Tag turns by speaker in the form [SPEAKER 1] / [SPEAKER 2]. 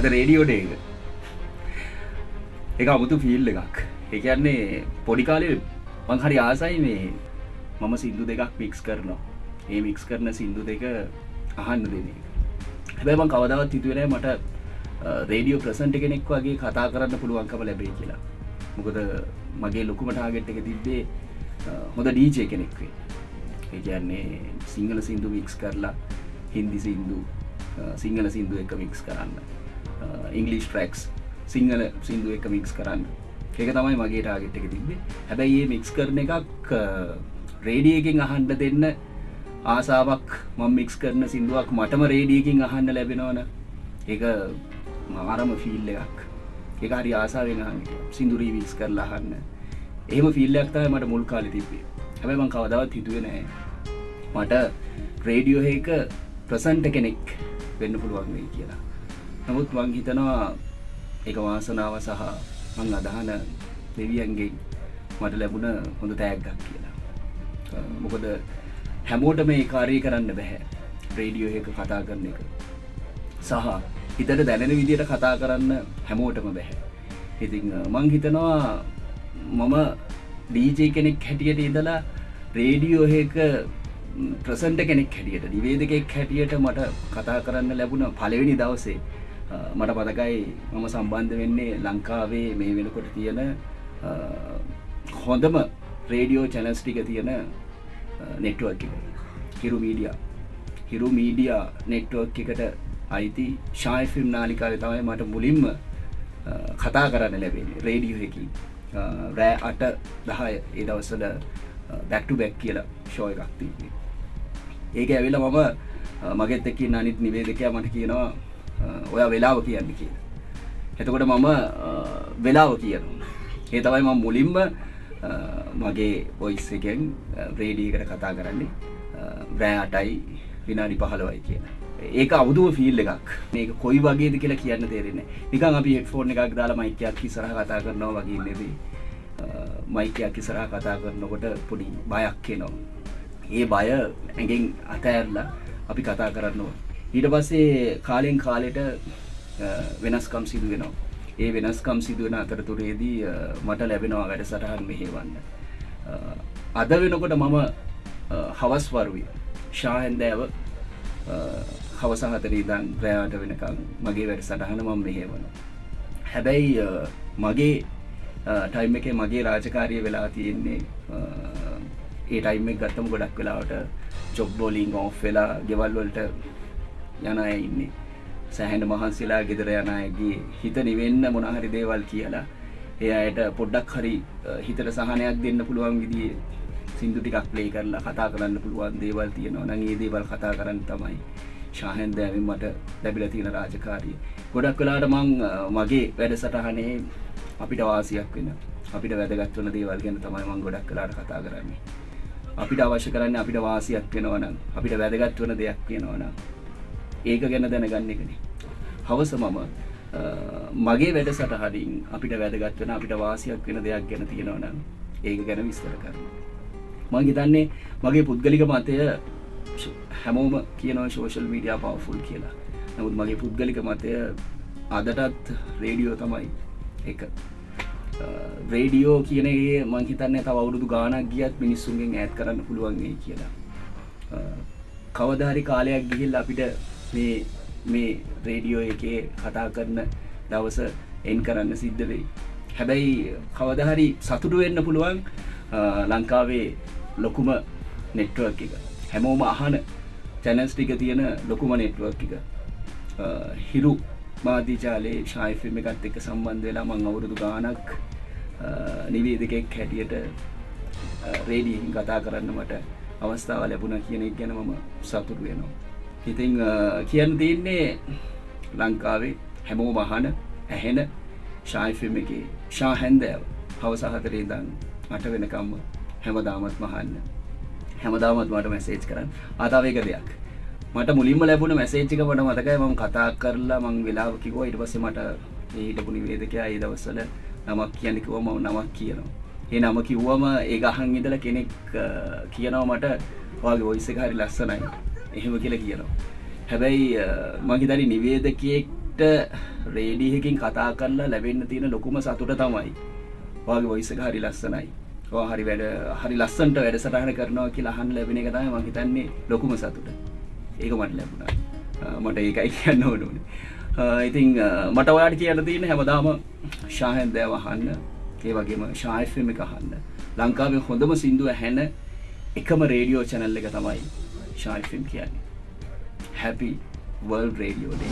[SPEAKER 1] අද රේඩියෝඩ එක. එක අමුතු ෆිල් එකක්. එකන්නේ පොඩි කාලේ මං හරි ආසයි මේ මම සිින්දු දෙකක් මික්ස් කරනවා. ඒ මික්ස් කරන සිින්දු දෙක අහන්න දෙන එක. හැබැයි මං කවදාවත් හිතුවන මට රේඩියෝ ප්‍රසන්ට් කෙනෙක් වගේ කතා කරන්න පුළුවන්කම ලැබේ කියලා. මොකද මගේ ලොකුම ටාගෙට් එක තිබ්බේ හොඳ ඩීජය කෙනෙක්වේ ඒ කියන්නේ සිංහල සිින්දු මික්ස් කරලා හින්දි සිින්දු සිංහල සිින්දු එක මික්ස් කරන්න. ඉංගලිස් ට්‍රක්ස් සිංහල සිින්දු එක මික්ස් කරන්න. ඒක තමයි මගේ ටාගෙට් එක තිබේ හැබැයි ඒ මික්ස් කරන එකක් රේඩියකින් අහන්ඩ දෙන්න ආසාාවක් මං මික්ස් කරන සිින්දුවක් මටම රේඩියකින් අහන්න ලැබෙනවන. ඒක මාරම ෆිල් එකක්. එක හරි ආසාාවෙන් සිින්දුරී විස් කරලා අහන්න. එහෙම ෆිල්ලයක් තයි මට මුල් කාලි තිබේ හැබැ මං කවදාවත් හිතුව නෑ. මට රේඩියෝ එක ප්‍රසන්ට කෙනෙක් වෙන්න පුළුවන් වෙයි කියලා. නමුත් මං හිතනවා එක වාසනාව සහ මං අදහන දෙවියන්ගේ මට ලැබුණ හොඳ තෑග්ගක් කියලා. මොකද හැමෝට මේ කාරය කරන්න බැහැ. රේඩියෝ එක කතා කරන එක. සහ හිතට දැනෙන විදියට කතා කරන්න හැමෝටම බැහැ. ඉතිං මං හිතනවා මම ඩීජේ කෙනෙක් හැටියට ඉදලා රේඩියෝ එක ප්‍රසන්ට කෙනෙක් හැටියට නිවේදකෙක් හැටියට මට කතා කරන්න ලැබුණ පලවෙනි දවසේ මට පතකයි මම සම්බන්ධ වෙන්නේ ලංකාවේ මේ වෙනකොට තියෙන හොඳම රේඩියෝ චැනස් ටික තියෙන නෙට්ුවක් හිරු මීඩිය හිරු මීඩිය නෙට්ුවක් එකට අයිති ශායෆිම් නාලිකාව තමයි මට මුලින්ම කතා කරන්න ලැබෙන රේඩියෝ එකි. රෑ අට දහය ඒ දවස්සල බැක්ටු බැක් කියලා ෂෝය එකක් තිීන්නේ ඒක ඇවිල මම මගෙත් එක්කින් අනිත් නිවේදකයා මට කියනවා ඔය වෙලාව කියන්න කිය එතකොට මම වෙලාව කියනවා. ඒ තමයි මම මුලින්ම මගේ ඔයිස් එකෙන් රේඩීකට කතා කරන්නේ බෑ අටයි විනාඩි පහළවයි කියන ඒක අවුදුව ෆිල් එකක්. මේක කොයි වගේද කියලා කියන්න තේරෙන්නේ නිකන් අපි හෙක්ෆෝන් එකක් දාලා මයිකයක් ඉස්සරහ කතා කරනවා වගේ නෙවෙයි. මයිකයක් ඉස්සරහ කතා කරනකොට පොඩි බයක් එනවා. ඒ බය ඇගෙන් අතඇරලා අපි කතා කරන්නවා ඊට පස්සේ කාලෙන් කාලෙට වෙනස්කම් සිදු වෙනවා. ඒ වෙනස්කම් සිදුවෙන අතරතුරේදී මට ලැබෙනවා වැඩ සටහන් මෙහෙවන්න අද වෙනකොට මම හවස් වරුවී ශාහන්දෑව හවසහතර ඉදන් ප්‍රයාට වෙනකම් මගේ වැඩ සටහන මම මෙහෙවන හැබැයි මගේ ටයිම් එක මගේ රාජකාරය වෙලා තියෙන්නේ ඒ ටයිම් එක ගත්තම ගොඩක් වෙලාවට චොබ්බෝලිං ඕෆ් වෙලා ගෙවල්වලට යන අය ඉන්නේ. සැහැන මහන්සේලා ගෙදර යන අයගේ හිත නිවෙන්න මොනහරි දේවල් කියලා ඒ අයට පොඩ්ඩක් හරි හිතට සහනයක් දෙන්න පුළුවන් විදිහේ සින්දු ටිකක් ප්ලේ කරලා කතා කරන්න පුළුවන් දේවල් තියෙනවා. නම් ඒ දේවල් කතා කරන්න තමයි ශාහෙන් දෑවින් මට ලැබිලා තියෙන රාජකාරිය. ගොඩක් වෙලාවට මං මගේ වැඩසටහනේ අපිට වාසියක් වෙන අපිට වැදගත් වන දේවල් ගැන තමයි මං ගොඩක් වෙලාට කතා කරන්නේ. අපිට අවශ්‍ය කරන්න අපිට වාසියක් වෙනවනම් අපිට වැදගත් වන දෙයක් වෙනවනම් ඒක ගැන දැනගන්න එකනේ හවස මම මගේ වැඩ සටහඩින් අපිට වැදගත් වෙන අපිට වාසියක් වෙන දෙයක් ගැන තියෙනවනම් ඒක ගැන විස්තර කරන මං හිතන්නේ මගේ පුද්ගලික මතය හැමෝම කියනව ශෝෂල් මීඩියා පවෆුල් කියලා. නමුත් මගේ පුද්ගලික මතය අදටත් රේඩියෝ තමයි එක. රේඩියෝ කියනගේ මං හිතන්න තව අවුරුදු ගානක් ගියත් මිනිස්සුන්ගෙන් ඇත් කරන්න පුළුවන්ගේ කියලා. කවධාරි කාලයක් ගිහිල් අපිට මේ මේ රේඩියෝ එකේ කතා කරන දවස එන් කරන්න සිද්ධ වෙයි. හැබැයි කවදහරි සතුටු වෙන්න පුළුවන් ලංකාවේ ලොකුම නෙට්ුවක් එක. හැමෝම අහන චැනස් ටික තියෙන ලොකුම නෙට්ුවක් එක හිරු මාධීචාලේ ශායිෆිල්ම් එකත් එක්ක සම්බන්ධ වෙලා මං අවුරුදු ගානක් නිවේදකෙක් හැටියට රේඩියෙන් කතා කරන්න මට අවස්ථාව ලැබුණ කියන එක ගැන මම සතුරු වෙනවා. ඉතිං කියන්න තියන්නේ ලංකාවේ හැමෝ මහන ඇහෙන ශායිෆිල්ම් එක ශා හැන්දෑව හවසහතරේ දන් අට වෙනකම්ම හැමදාමත් මහන්න හැමදාමත් මට මැසේජ් කරන්න. අතාවේක දෙයක්. මට මුලින්ම ලැබුණ මැසේච්චික මට මතකයි මම කතා කරලා මං වෙලාව කිවෝ ඉට පස්සේ මට ඒහිටපු නිවේදකයා ඒ දවස්සල නමක් කියන්නකිව ම නමක් කියනවා. ඒ නම කිව්වම ඒ අහන් ඉදල කෙනෙක් කියනවා මට වගේ ඔයිස හරි ලස්සනයි. එහෙම කියලා කියනවා. හැබැයි මහිතනි නිවේදකයෙක්ට රේඩියකින් කතා කරලා ලැබෙන්න තියෙන ලොකුම සතුට තමයි. වගේ ඔයිස හරි ලස්සනයි. හරි වැඩ හරි ලස්සන්ට වැඩ සටහන කරනවා කියලා අහන් ලැබෙන එක තමයි මම හිතන්නේ ලොකුම සතුට. ඒක මට ලැබුණා. මට ඒකයි කියන්න ඕනුනේ ඉතින් මට ඔයාට කියන්න තියෙන හැමදාම ශාහෙන් දෑව අහන්න ඒ වගේම ශායිෆම එක අහන්න. ලංකාවේ හොඳම සින්දුව හැන එකම රේඩියෝ චැනල් එක තමයි ශායිෆම් කියන්නේ. හැපි වර්ල් රේඩියෝ ඩේ